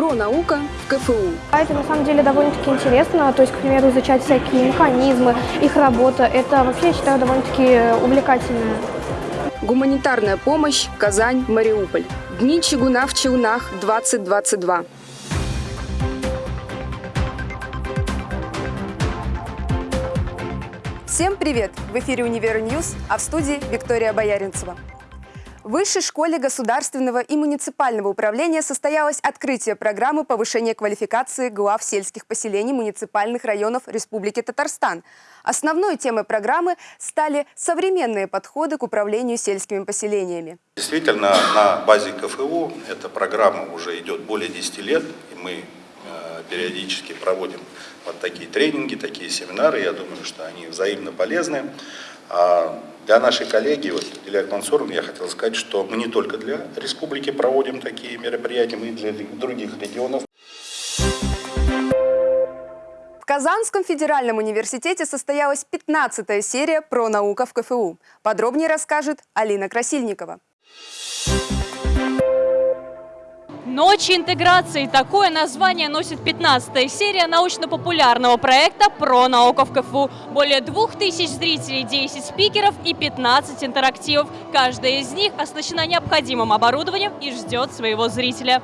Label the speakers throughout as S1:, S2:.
S1: Про наука в КФУ.
S2: А Это на самом деле довольно-таки интересно, то есть, к примеру, изучать всякие механизмы, их работа. Это вообще, я считаю, довольно-таки увлекательно.
S1: Гуманитарная помощь. Казань, Мариуполь. Дни чугуна в Челнах 2022.
S3: Всем привет! В эфире «Универ News», а в студии Виктория Бояринцева. В Высшей школе государственного и муниципального управления состоялось открытие программы повышения квалификации глав сельских поселений муниципальных районов Республики Татарстан. Основной темой программы стали современные подходы к управлению сельскими поселениями.
S4: Действительно, на базе КФУ эта программа уже идет более 10 лет, и мы периодически проводим вот такие тренинги, такие семинары. Я думаю, что они взаимно полезны. А для нашей коллеги, вот, Илья Мансуровна, я хотел сказать, что мы не только для республики проводим такие мероприятия, мы и для других регионов.
S3: В Казанском федеральном университете состоялась 15-я серия про наука в КФУ. Подробнее расскажет Алина Красильникова.
S5: Ночи интеграции. Такое название носит 15-я серия научно-популярного проекта «Про науку в КФУ». Более 2000 зрителей, 10 спикеров и 15 интерактивов. Каждая из них оснащена необходимым оборудованием и ждет своего зрителя.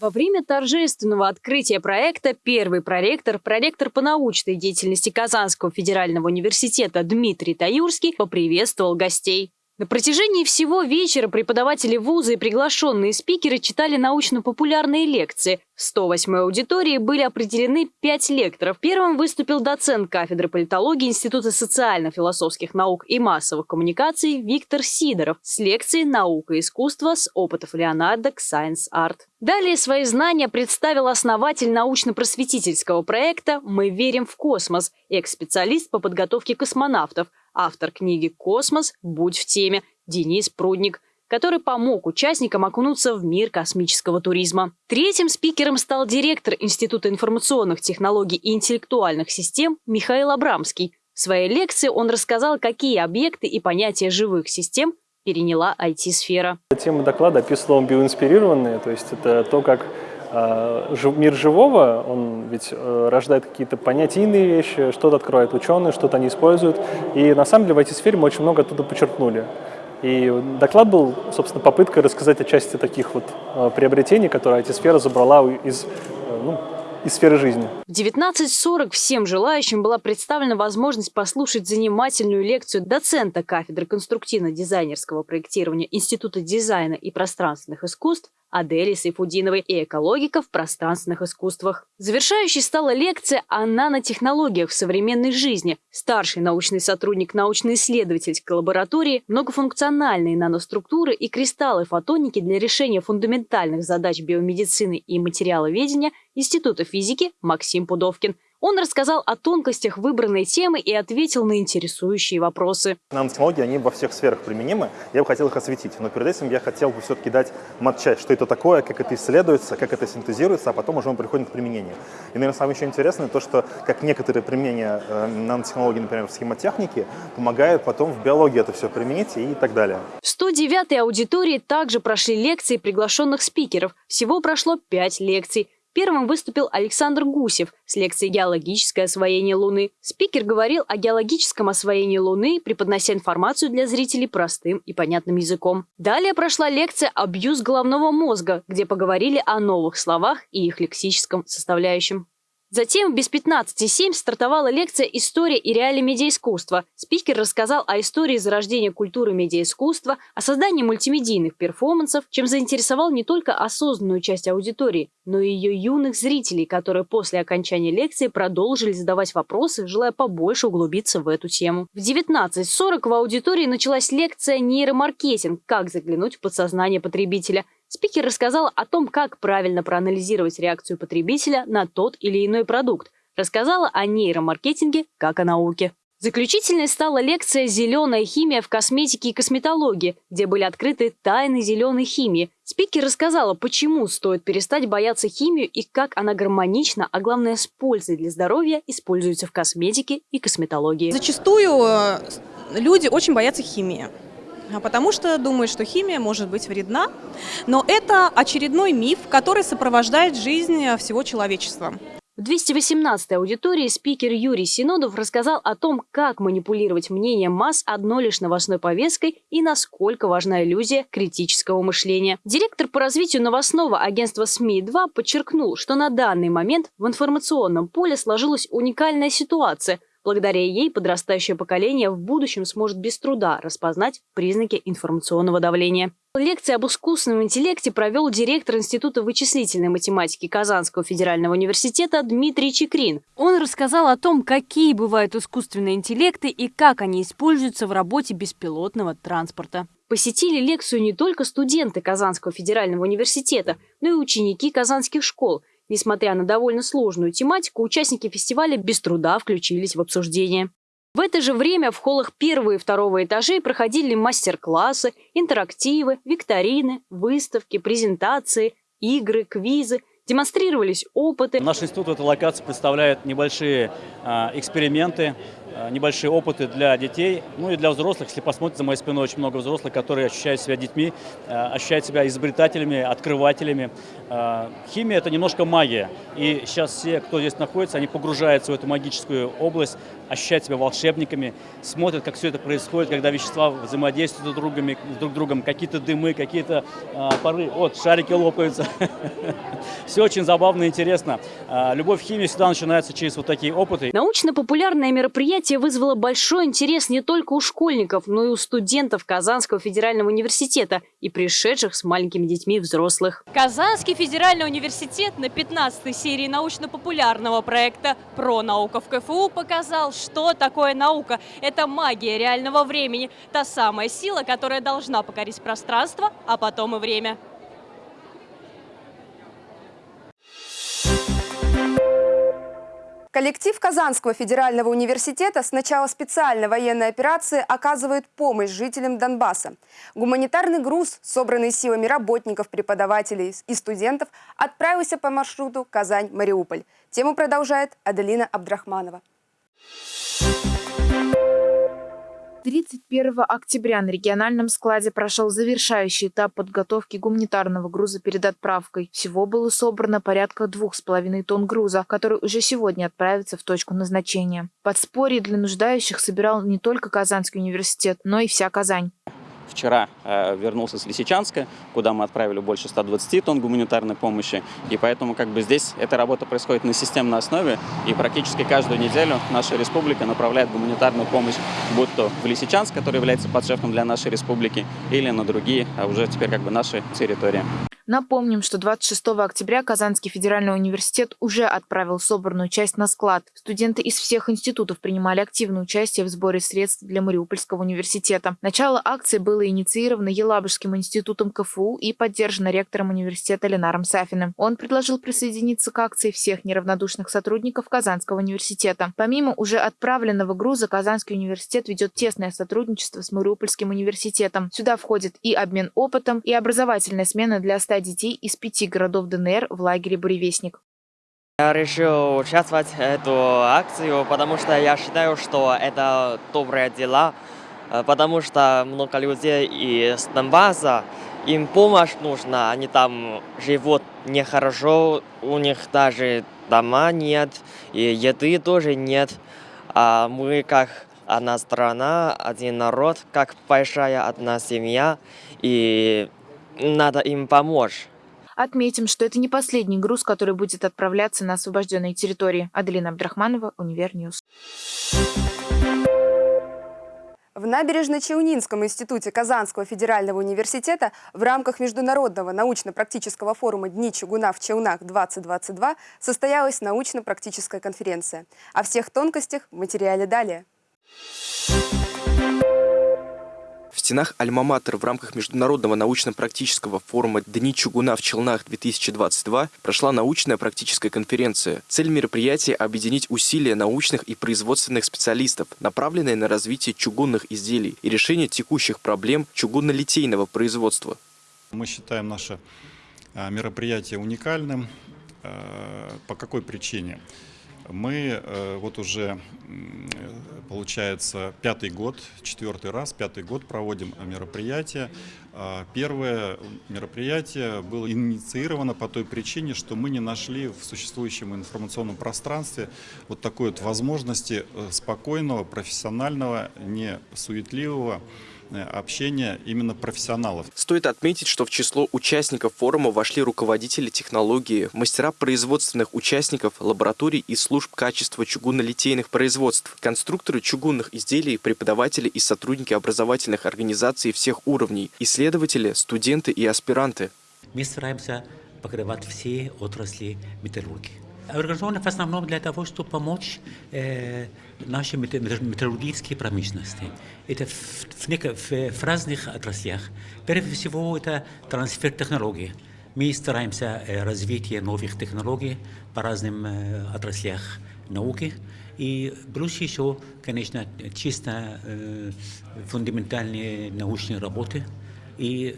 S5: Во время торжественного открытия проекта первый проректор, проректор по научной деятельности Казанского федерального университета Дмитрий Таюрский поприветствовал гостей. На протяжении всего вечера преподаватели вуза и приглашенные спикеры читали научно-популярные лекции. В 108-й аудитории были определены пять лекторов. Первым выступил доцент кафедры политологии Института социально-философских наук и массовых коммуникаций Виктор Сидоров с лекцией «Наука и искусство с опытов Леонардо к Science Art». Далее свои знания представил основатель научно-просветительского проекта «Мы верим в космос» экс-специалист по подготовке космонавтов – автор книги «Космос. Будь в теме» Денис Прудник, который помог участникам окунуться в мир космического туризма. Третьим спикером стал директор Института информационных технологий и интеллектуальных систем Михаил Абрамский. В своей лекции он рассказал, какие объекты и понятия живых систем переняла IT-сфера.
S6: Тема доклада описывала биоинспирированные, то есть это то, как мир живого, он ведь э, рождает какие-то понятийные вещи, что-то открывают ученые, что-то они используют. И на самом деле в IT-сфере мы очень много оттуда подчеркнули. И доклад был, собственно, попыткой рассказать о части таких вот э, приобретений, которые IT-сфера забрала из э, ну, из сферы жизни.
S5: В 19.40 всем желающим была представлена возможность послушать занимательную лекцию доцента кафедры конструктивно-дизайнерского проектирования Института дизайна и пространственных искусств Адели Сайфудиновой и экологика в пространственных искусствах. Завершающей стала лекция о нанотехнологиях в современной жизни. Старший научный сотрудник научно-исследовательской лаборатории, многофункциональные наноструктуры и кристаллы фотоники для решения фундаментальных задач биомедицины и материаловедения Института физики Максим Пудовкин – он рассказал о тонкостях выбранной темы и ответил на интересующие вопросы.
S7: Нанотехнологии, они во всех сферах применимы. Я бы хотел их осветить, но перед этим я хотел бы все-таки дать матчасть, что это такое, как это исследуется, как это синтезируется, а потом уже мы приходим к применению. И, наверное, самое еще интересное то, что как некоторые применения э, нанотехнологий, например, в схемотехнике, помогают потом в биологии это все применить и так далее.
S5: В 109-й аудитории также прошли лекции приглашенных спикеров. Всего прошло 5 лекций. Первым выступил Александр Гусев с лекцией «Геологическое освоение Луны». Спикер говорил о геологическом освоении Луны, преподнося информацию для зрителей простым и понятным языком. Далее прошла лекция «Абьюз головного мозга», где поговорили о новых словах и их лексическом составляющем. Затем без 15.07 стартовала лекция «История и реалии медиаискусства». Спикер рассказал о истории зарождения культуры медиаискусства, о создании мультимедийных перформансов, чем заинтересовал не только осознанную часть аудитории, но и ее юных зрителей, которые после окончания лекции продолжили задавать вопросы, желая побольше углубиться в эту тему. В 19.40 в аудитории началась лекция «Нейромаркетинг. Как заглянуть в подсознание потребителя», Спикер рассказал о том, как правильно проанализировать реакцию потребителя на тот или иной продукт. Рассказала о нейромаркетинге как о науке. Заключительной стала лекция «Зеленая химия в косметике и косметологии», где были открыты тайны зеленой химии. Спикер рассказала, почему стоит перестать бояться химию и как она гармонично, а главное с пользой для здоровья, используется в косметике и косметологии.
S8: Зачастую э, люди очень боятся химии. А потому что думают, что химия может быть вредна. Но это очередной миф, который сопровождает жизнь всего человечества.
S5: В 218-й аудитории спикер Юрий Синодов рассказал о том, как манипулировать мнением масс одной лишь новостной повесткой и насколько важна иллюзия критического мышления. Директор по развитию новостного агентства СМИ-2 подчеркнул, что на данный момент в информационном поле сложилась уникальная ситуация – Благодаря ей подрастающее поколение в будущем сможет без труда распознать признаки информационного давления. Лекции об искусственном интеллекте провел директор Института вычислительной математики Казанского федерального университета Дмитрий Чекрин. Он рассказал о том, какие бывают искусственные интеллекты и как они используются в работе беспилотного транспорта. Посетили лекцию не только студенты Казанского федерального университета, но и ученики казанских школ – Несмотря на довольно сложную тематику, участники фестиваля без труда включились в обсуждение. В это же время в холлах первого и второго этажей проходили мастер-классы, интерактивы, викторины, выставки, презентации, игры, квизы, демонстрировались опыты.
S9: Наш институт в этой локации представляет небольшие э, эксперименты, небольшие опыты для детей, ну и для взрослых. Если посмотрите за моей спиной, очень много взрослых, которые ощущают себя детьми, э, ощущают себя изобретателями, открывателями. Э, химия – это немножко магия. И сейчас все, кто здесь находится, они погружаются в эту магическую область, ощущают себя волшебниками, смотрят, как все это происходит, когда вещества взаимодействуют друг, другом, друг другом, какие-то дымы, какие-то пары, вот, шарики лопаются. Все очень забавно и интересно. Любовь к химии всегда начинается через вот такие опыты.
S5: Научно-популярное мероприятие Мероприятие вызвало большой интерес не только у школьников, но и у студентов Казанского федерального университета и пришедших с маленькими детьми взрослых. Казанский федеральный университет на 15-й серии научно-популярного проекта «Про наука в КФУ» показал, что такое наука. Это магия реального времени, та самая сила, которая должна покорить пространство, а потом и время.
S3: Коллектив Казанского федерального университета с начала специальной военной операции оказывает помощь жителям Донбасса. Гуманитарный груз, собранный силами работников, преподавателей и студентов, отправился по маршруту Казань-Мариуполь. Тему продолжает Аделина Абдрахманова.
S10: 31 октября на региональном складе прошел завершающий этап подготовки гуманитарного груза перед отправкой. Всего было собрано порядка двух с половиной тонн груза, который уже сегодня отправится в точку назначения. Подспорье для нуждающих собирал не только Казанский университет, но и вся Казань
S11: вчера э, вернулся с Лисичанска, куда мы отправили больше 120 тонн гуманитарной помощи. И поэтому как бы здесь эта работа происходит на системной основе. И практически каждую неделю наша республика направляет гуманитарную помощь, будь то в Лисичанск, который является подшефным для нашей республики, или на другие, а уже теперь как бы наши территории.
S10: Напомним, что 26 октября Казанский федеральный университет уже отправил собранную часть на склад. Студенты из всех институтов принимали активное участие в сборе средств для Мариупольского университета. Начало акции было инициировано Елабужским институтом КФУ и поддержано ректором университета Ленаром Сафиным. Он предложил присоединиться к акции всех неравнодушных сотрудников Казанского университета. Помимо уже отправленного груза, Казанский университет ведет тесное сотрудничество с Мариупольским университетом. Сюда входит и обмен опытом, и образовательная смена для 100 детей из пяти городов ДНР в лагере «Буревестник».
S12: Я решил участвовать в эту акцию, потому что я считаю, что это добрые дела, э, потому что много людей из Донбасса, им помощь нужна, они там живут нехорошо, у них даже дома нет, и еды тоже нет. А мы как одна страна, один народ, как большая одна семья, и надо им помочь.
S10: Отметим, что это не последний груз, который будет отправляться на освобожденные территории. Аделина Абдрахманова, Универ News.
S3: В Набережно-Челнинском институте Казанского федерального университета в рамках Международного научно-практического форума «Дни чугуна в Челнах-2022» состоялась научно-практическая конференция. О всех тонкостях в материале далее.
S13: В стенах Альма-Матер в рамках Международного научно-практического форума «Дни чугуна в Челнах-2022» прошла научная практическая конференция. Цель мероприятия – объединить усилия научных и производственных специалистов, направленные на развитие чугунных изделий и решение текущих проблем чугунно-литейного производства.
S14: Мы считаем наше а, мероприятие уникальным. А, по какой причине? Мы э, вот уже получается, пятый год, четвертый раз, пятый год проводим мероприятие. Первое мероприятие было инициировано по той причине, что мы не нашли в существующем информационном пространстве вот такой вот возможности э, спокойного, профессионального, не суетливого Общения именно профессионалов.
S13: Стоит отметить, что в число участников форума вошли руководители технологии, мастера производственных участников, лабораторий и служб качества чугунолитейных производств, конструкторы чугунных изделий, преподаватели и сотрудники образовательных организаций всех уровней, исследователи, студенты и аспиранты.
S15: Мы стараемся покрывать все отрасли металлургии. Организовано в основном для того, чтобы помочь э, нашей металлургической промышленности. Это в, в, в, разных отраслях. Прежде всего, это трансфер технологий. Мы стараемся э, развитие новых технологий по разным э, отраслях науки. И плюс еще, конечно, чисто э, фундаментальные научные работы. И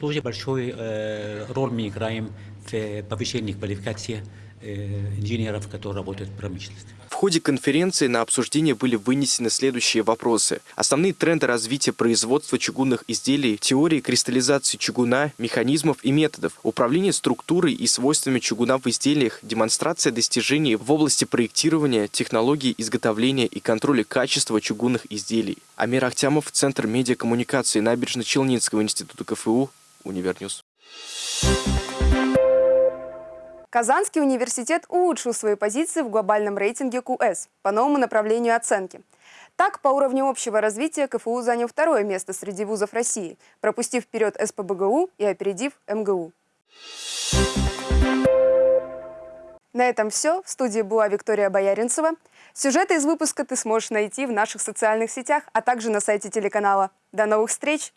S15: тоже большой э, роль мы играем в повышении квалификации Э, инженеров, которые работают в промышленности.
S13: В ходе конференции на обсуждение были вынесены следующие вопросы. Основные тренды развития производства чугунных изделий, теории кристаллизации чугуна, механизмов и методов, управление структурой и свойствами чугуна в изделиях, демонстрация достижений в области проектирования, технологий изготовления и контроля качества чугунных изделий. Амир Ахтямов, Центр медиакоммуникации Набережно-Челнинского института КФУ, Универ News.
S3: Казанский университет улучшил свои позиции в глобальном рейтинге QS по новому направлению оценки. Так, по уровню общего развития КФУ занял второе место среди вузов России, пропустив вперед СПБГУ и опередив МГУ. На этом все. В студии была Виктория Бояринцева. Сюжеты из выпуска ты сможешь найти в наших социальных сетях, а также на сайте телеканала. До новых встреч!